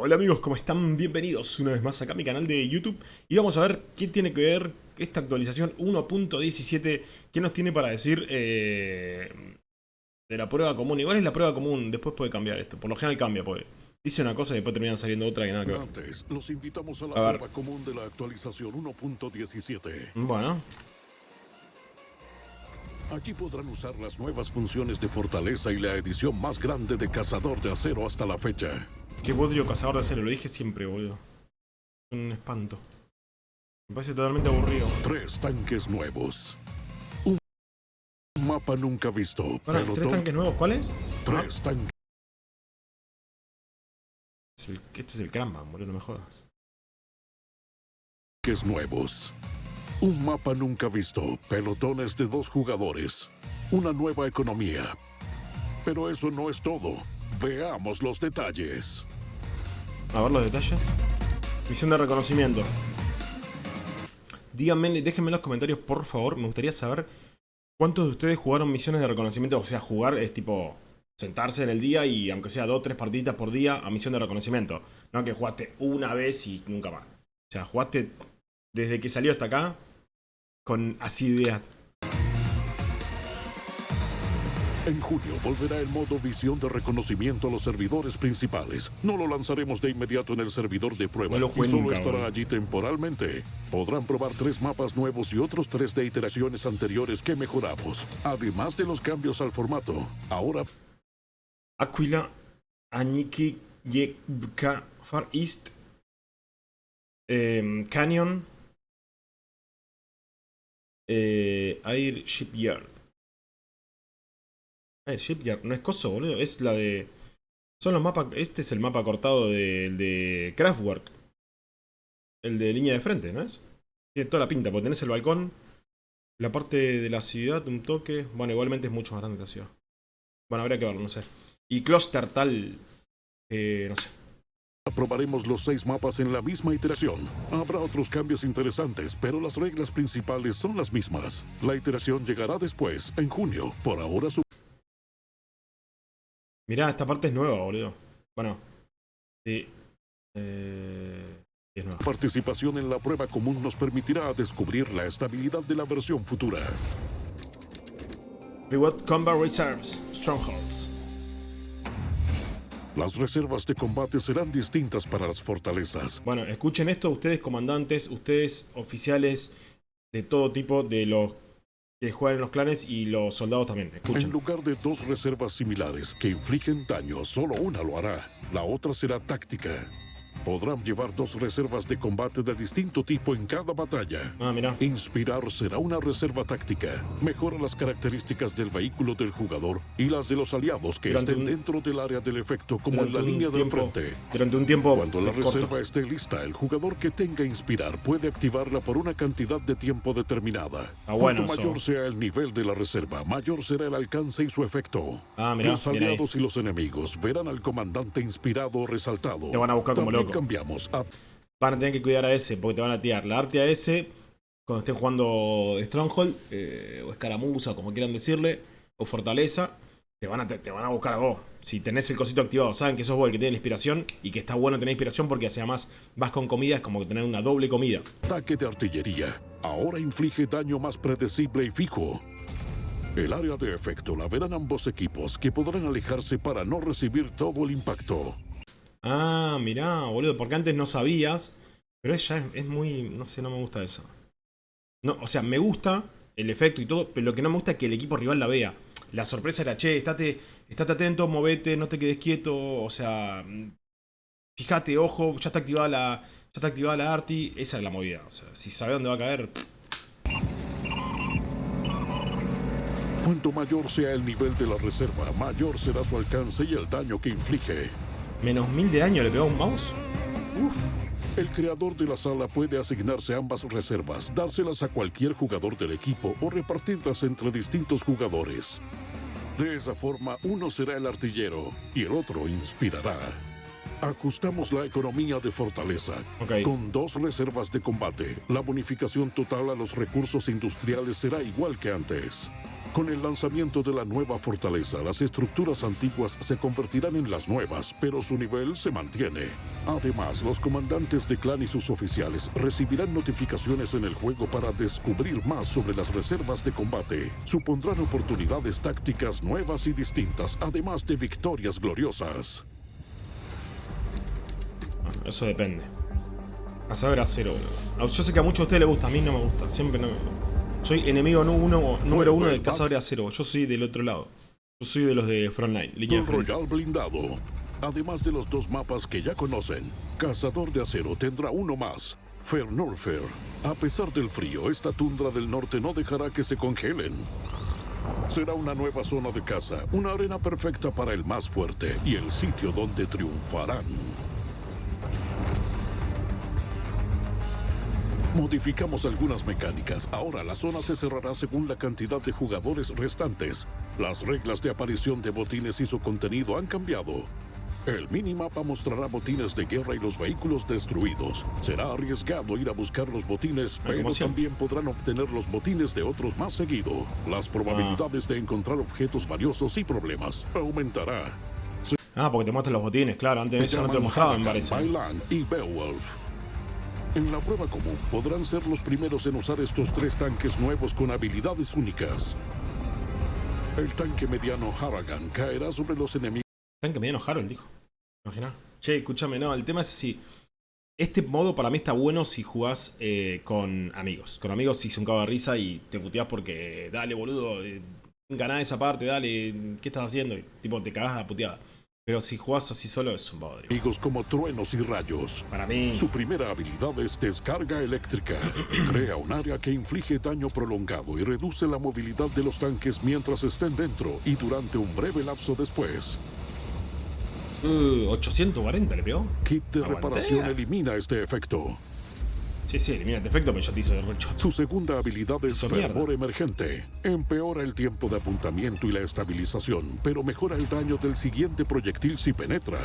Hola amigos, ¿cómo están? Bienvenidos una vez más acá a mi canal de YouTube y vamos a ver qué tiene que ver esta actualización 1.17 qué nos tiene para decir eh, de la prueba común. Igual es la prueba común, después puede cambiar esto, por lo general cambia, pues. Dice una cosa y después terminan saliendo otra y nada que ver. Antes, los invitamos a la A prueba común de la actualización 1.17. Bueno, Aquí podrán usar las nuevas funciones de Fortaleza y la edición más grande de Cazador de Acero hasta la fecha. Qué bodrio cazador de acero, lo dije siempre, boludo. Un espanto. Me parece totalmente aburrido. Tres tanques nuevos. Un mapa nunca visto. ¿tres tanques nuevos? ¿Cuáles? Tres tanques Es el- este es el Cranman, boludo, no me jodas. nuevos. Un mapa nunca visto. Pelotones de dos jugadores. Una nueva economía. Pero eso no es todo. Veamos los detalles. A ver los detalles. Misión de reconocimiento. Díganme, déjenme en los comentarios, por favor. Me gustaría saber cuántos de ustedes jugaron misiones de reconocimiento. O sea, jugar es tipo sentarse en el día y aunque sea dos o tres partiditas por día a misión de reconocimiento. No que jugaste una vez y nunca más. O sea, jugaste desde que salió hasta acá con asiduidad. En junio volverá el modo visión de reconocimiento a los servidores principales. No lo lanzaremos de inmediato en el servidor de prueba No y solo nunca, estará allí temporalmente. Podrán probar tres mapas nuevos y otros tres de iteraciones anteriores que mejoramos. Además de los cambios al formato, ahora Aquila, Aniki, Yevka, Far East, em, Canyon, eh, Air Shipyard. Air Shipyard, no es coso, boludo, es la de... Son los mapas, este es el mapa cortado de, de Kraftwerk. El de línea de frente, ¿no es? Tiene toda la pinta, porque tenés el balcón, la parte de la ciudad, un toque... Bueno, igualmente es mucho más grande la ciudad. Bueno, habría que verlo, no sé. Y Cluster tal... Eh, no sé. probaremos los seis mapas en la misma iteración. Habrá otros cambios interesantes, pero las reglas principales son las mismas. La iteración llegará después, en junio. Por ahora su Mirá, esta parte es nueva, boludo. Bueno. Sí. Eh, sí es nueva. participación en la prueba común nos permitirá descubrir la estabilidad de la versión futura. Reward Combat Reserves. Strongholds. Las reservas de combate serán distintas para las fortalezas. Bueno, escuchen esto ustedes comandantes, ustedes oficiales de todo tipo, de los que juegan en los clanes y los soldados también. En lugar de dos reservas similares que infligen daño, solo una lo hará. La otra será táctica. Podrán llevar dos reservas de combate de distinto tipo en cada batalla. Ah, mirá. Inspirar será una reserva táctica. Mejora las características del vehículo del jugador y las de los aliados que Durante estén un- dentro del área del efecto como en Durante la un línea del tiempo- frente. Durante un tiempo Cuando la corto. reserva esté lista, el jugador que tenga inspirar puede activarla por una cantidad de tiempo determinada. Ah, bueno, Cuanto eso. mayor sea el nivel de la reserva, mayor será el alcance y su efecto. Ah, mirá, los aliados y los enemigos verán al comandante inspirado o resaltado. Te van a buscar como loco. Cambiamos a Van a tener que cuidar a ese, porque te van a tirar la arte a ese cuando estén jugando Stronghold, eh, o Escaramuza, como quieran decirle, o Fortaleza, te van, a, te, te van a buscar a vos. Si tenés el cosito activado, saben que sos vos el que tiene la inspiración y que está bueno tener inspiración porque además vas con comida, es como que tener una doble comida. ataque de artillería. Ahora inflige daño más predecible y fijo. El área de efecto la verán ambos equipos que podrán alejarse para no recibir todo el impacto. Ah, mirá, boludo, porque antes no sabías, pero es, ya es, es muy, no sé, no me gusta eso. No, o sea, me gusta el efecto y todo, pero lo que no me gusta es que el equipo rival la vea. La sorpresa era, che, estate, estate atento, movete, no te quedes quieto, o sea, fíjate, ojo, ya está activada la, ya está activada la arti, esa es la movida. O sea, si sabe dónde va a caer, Cuanto mayor sea el nivel de la reserva, mayor será su alcance y el daño que inflige. Menos mil de daño le pegó a un mouse. Uf. El creador de la sala puede asignarse ambas reservas, dárselas a cualquier jugador del equipo o repartirlas entre distintos jugadores. De esa forma, uno será el artillero y el otro inspirará. Ajustamos la economía de fortaleza. Con dos reservas de combate, la bonificación total a los recursos industriales será igual que antes. Con el lanzamiento de la nueva fortaleza, las estructuras antiguas se convertirán en las nuevas, pero su nivel se mantiene. Además, los comandantes de clan y sus oficiales recibirán notificaciones en el juego para descubrir más sobre las reservas de combate. Supondrán oportunidades tácticas nuevas y distintas, además de victorias gloriosas. Eso depende. Cazador acero, boludo. Yo sé que a muchos de ustedes les gusta, a mí no me gusta. Siempre no me Soy enemigo uno- número uno de Cazador de Acero. Yo soy del otro lado. Yo soy de los de Frontline. Línea de frente. Royal blindado. Además de los dos mapas que ya conocen, Cazador de Acero tendrá uno más, Fernurfer. A pesar del frío, esta tundra del norte no dejará que se congelen. Será una nueva zona de caza, una arena perfecta para el más fuerte y el sitio donde triunfarán. Modificamos algunas mecánicas. Ahora la zona se cerrará según la cantidad de jugadores restantes. Las reglas de aparición de botines y su contenido han cambiado. El minimapa mostrará botines de guerra y los vehículos destruidos. Será arriesgado ir a buscar los botines, pero también podrán obtener los botines de otros más seguido. Las probabilidades de encontrar objetos valiosos y problemas aumentará. Ah, porque te muestran los botines, claro. Antes de eso no te mostraban, parece. Bailan y Beowulf. En la prueba común podrán ser los primeros en usar estos tres tanques nuevos con habilidades únicas. El tanque mediano Harrigan caerá sobre los enemigos Tanque mediano Harold, dijo. Imagina. Che, escúchame, no, el tema es así. Este modo para mí está bueno si jugás eh, con amigos. Con amigos si es un cago de risa y te puteás porque, dale boludo, eh, ganá esa parte, dale, ¿qué estás haciendo? Y, tipo, te cagás a puteada. Pero si jugás así solo es un bodrio. como truenos y rayos. Para mí, Su primera habilidad es descarga eléctrica. Crea un área que inflige daño prolongado y reduce la movilidad de los tanques mientras estén dentro y durante un breve lapso después. uh, 840 le pegó. Kit de Aguantea. reparación elimina este efecto. Sí, sí, elimina este efecto, pero yo te hice recho. Su segunda habilidad es Hizo mierda. fervor emergente. Empeora el tiempo de apuntamiento y la estabilización, pero mejora el daño del siguiente proyectil si penetra.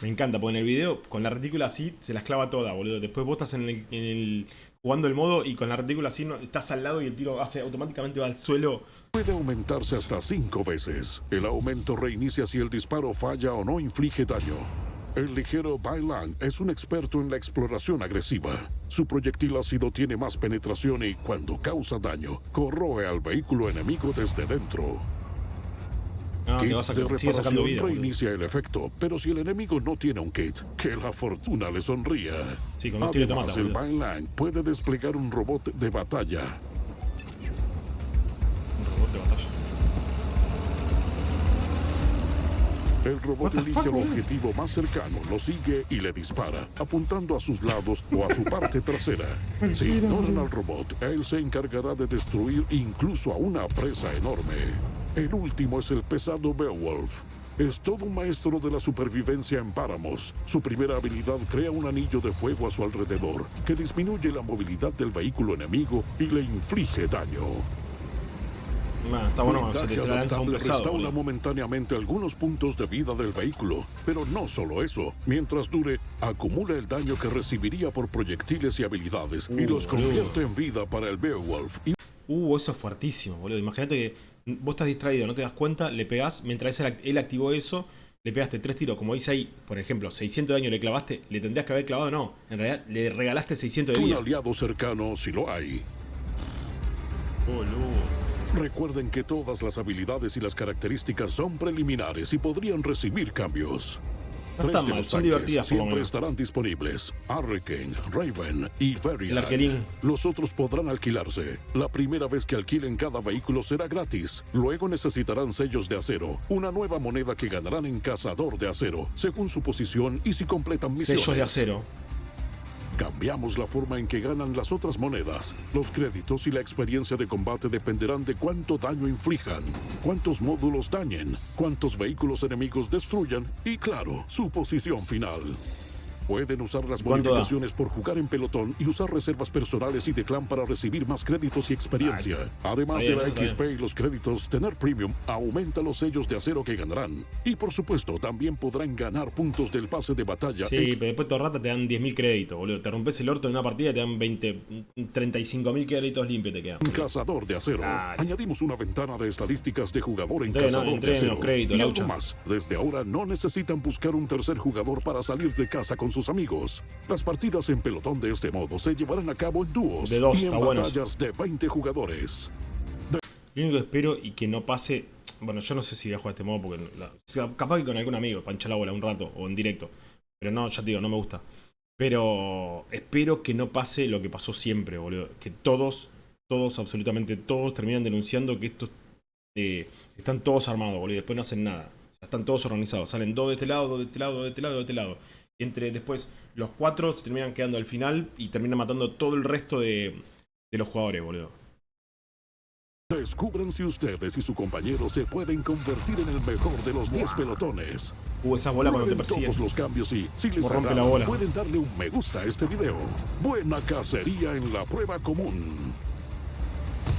Me encanta, porque en el video, con la retícula así, se las clava toda, boludo. Después vos estás en el, en el- jugando el modo y con la retícula así, no, estás al lado y el tiro hace automáticamente va al suelo. Puede aumentarse hasta cinco veces. El aumento reinicia si el disparo falla o no inflige daño. El ligero Bailang es un experto en la exploración agresiva. Su proyectil ácido tiene más penetración y, cuando causa daño, corroe al vehículo enemigo desde dentro. No, kit que vas a de reparación vida. reinicia el efecto, pero si el enemigo no tiene un kit, que la fortuna le sonría. Sí, con te Además, mata, el. Bailang puede desplegar un robot de batalla. El robot elige el objetivo más cercano, lo sigue y le dispara, apuntando a sus lados o a su parte trasera. Si ignoran al robot, él se encargará de destruir incluso a una presa enorme. El último es el pesado Beowulf. Es todo un maestro de la supervivencia en páramos. Su primera habilidad crea un anillo de fuego a su alrededor, que disminuye la movilidad del vehículo enemigo y le inflige daño. Nah, está bueno, un adaptable restaura momentáneamente algunos puntos de vida del vehículo, pero no solo eso. Mientras dure, acumula el daño que recibiría por proyectiles y habilidades y Uh, los boludo. convierte en vida para el Beowulf. Y Uh, eso es fuertísimo, boludo. Imagínate que vos estás distraído, no te das cuenta, le pegás, mientras él, act- él activó eso, le pegaste tres tiros, como dice ahí, por ejemplo, 600 de daño le clavaste, le tendrías que haber clavado, no. En realidad, le regalaste 600 de un vida. aliado cercano si lo hay. Boludo. Recuerden que todas las habilidades y las características son preliminares y podrían recibir cambios. No Tres de mal, los son divertidas Siempre estarán disponibles. Hurricane, Raven y Varian. El. Los otros podrán alquilarse. La primera vez que alquilen cada vehículo será gratis. Luego necesitarán sellos de acero, una nueva moneda que ganarán en Cazador de Acero, según su posición y si completan misiones. Sellos de acero. Cambiamos la forma en que ganan las otras monedas. Los créditos y la experiencia de combate dependerán de cuánto daño inflijan, cuántos módulos dañen, cuántos vehículos enemigos destruyan y, claro, su posición final. Pueden usar las bonificaciones por jugar en pelotón y usar reservas personales y de clan para recibir más créditos y experiencia. Además de la. XP y los créditos, tener premium aumenta los sellos de acero que ganarán. Y por supuesto, también podrán ganar puntos del pase de batalla. Sí, pero después todo rata te dan 10.000 créditos, boludo. Te rompes el orto en una partida y te dan 20, 35.000 créditos limpios te quedan. Cazador de Acero. Dale. Añadimos una ventana de estadísticas de jugador en Cazador de Acero. los créditos, y algo más. Desde ahora no necesitan buscar un tercer jugador para salir de casa con sus amigos. Las partidas en pelotón de este modo se llevarán a cabo en dúos De dos, y en está bueno. batallas de 20 jugadores. Lo único que espero y que no pase. Bueno, yo no sé si voy a jugar de este modo porque. la- o sea, capaz que con algún amigo, pancha la bola un rato o en directo. Pero no, ya te digo, no me gusta. Pero espero que no pase lo que pasó siempre, boludo. Que todos, todos, absolutamente todos, terminan denunciando que estos eh, están todos armados, boludo. Y después no hacen nada. Están todos organizados. Salen dos de este lado, dos de este lado, dos de este lado, dos de este lado. Entre después los cuatro se terminan quedando al final y terminan matando todo el resto de, de los jugadores, boludo. Descubran si ustedes y su compañero se pueden convertir en el mejor de los 10 pelotones. Uh, esa bola cuando te persiguen. todos los cambios y, si les rompe la bola. pueden darle un me gusta a este video. Buena cacería en la prueba común.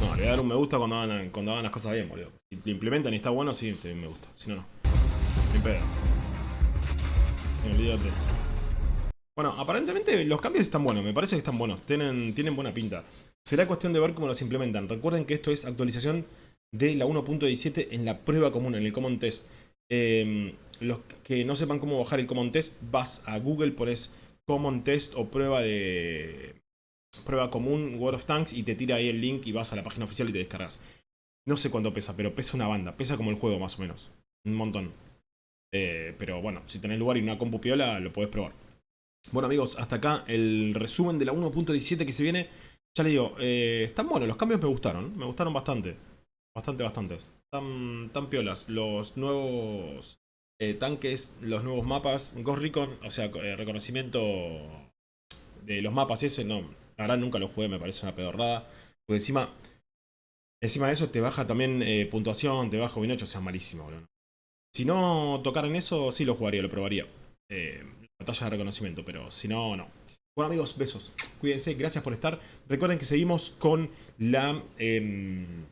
No, le voy a dar un me gusta cuando hagan, cuando hagan las cosas bien, boludo. Si lo implementan y está bueno, sí, te me gusta. Si no, no. Ni pedo. Olvídate. Bueno, aparentemente los cambios están buenos, me parece que están buenos. Tienen, tienen buena pinta. Será cuestión de ver cómo los implementan. Recuerden que esto es actualización de la 1.17 en la prueba común, en el Common Test. Eh, los que no sepan cómo bajar el Common Test, vas a Google, pones Common Test o prueba de prueba común World of Tanks y te tira ahí el link y vas a la página oficial y te descargas. No sé cuánto pesa, pero pesa una banda. Pesa como el juego más o menos. Un montón. Eh, pero bueno, si tenés lugar y una compu piola, lo podés probar. Bueno amigos, hasta acá el resumen de la 1.17 que se viene. Ya les digo, eh, están buenos, los cambios me gustaron. Me gustaron bastante. Bastante, bastantes. Están, tan piolas. Los nuevos eh, tanques, los nuevos mapas. Ghost Recon, o sea, eh, reconocimiento de los mapas ese, no. La nunca lo jugué, me parece una pedorrada. Porque encima, encima de eso te baja también puntuación, te baja bien 8, o sea, malísimo, boludo. Si no tocaran eso, sí lo jugaría, lo probaría. Eh, batalla de reconocimiento, pero si no, no. Bueno amigos, besos. Cuídense, gracias por estar. Recuerden que seguimos con la... em,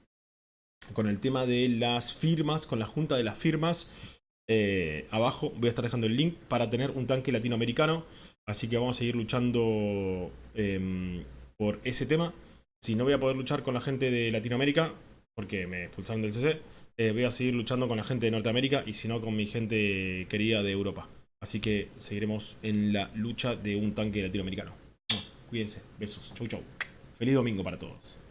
con el tema de las firmas, con la junta de las firmas. Eh, abajo voy a estar dejando el link para tener un tanque latinoamericano. Así que vamos a seguir luchando em, por ese tema. Si no voy a poder luchar con la gente de Latinoamérica, porque me expulsaron del CC, eh, voy a seguir luchando con la gente de Norteamérica y si no con mi gente querida de Europa. Así que seguiremos en la lucha de un tanque latinoamericano. Cuídense, besos, chau chau. Feliz domingo para todos.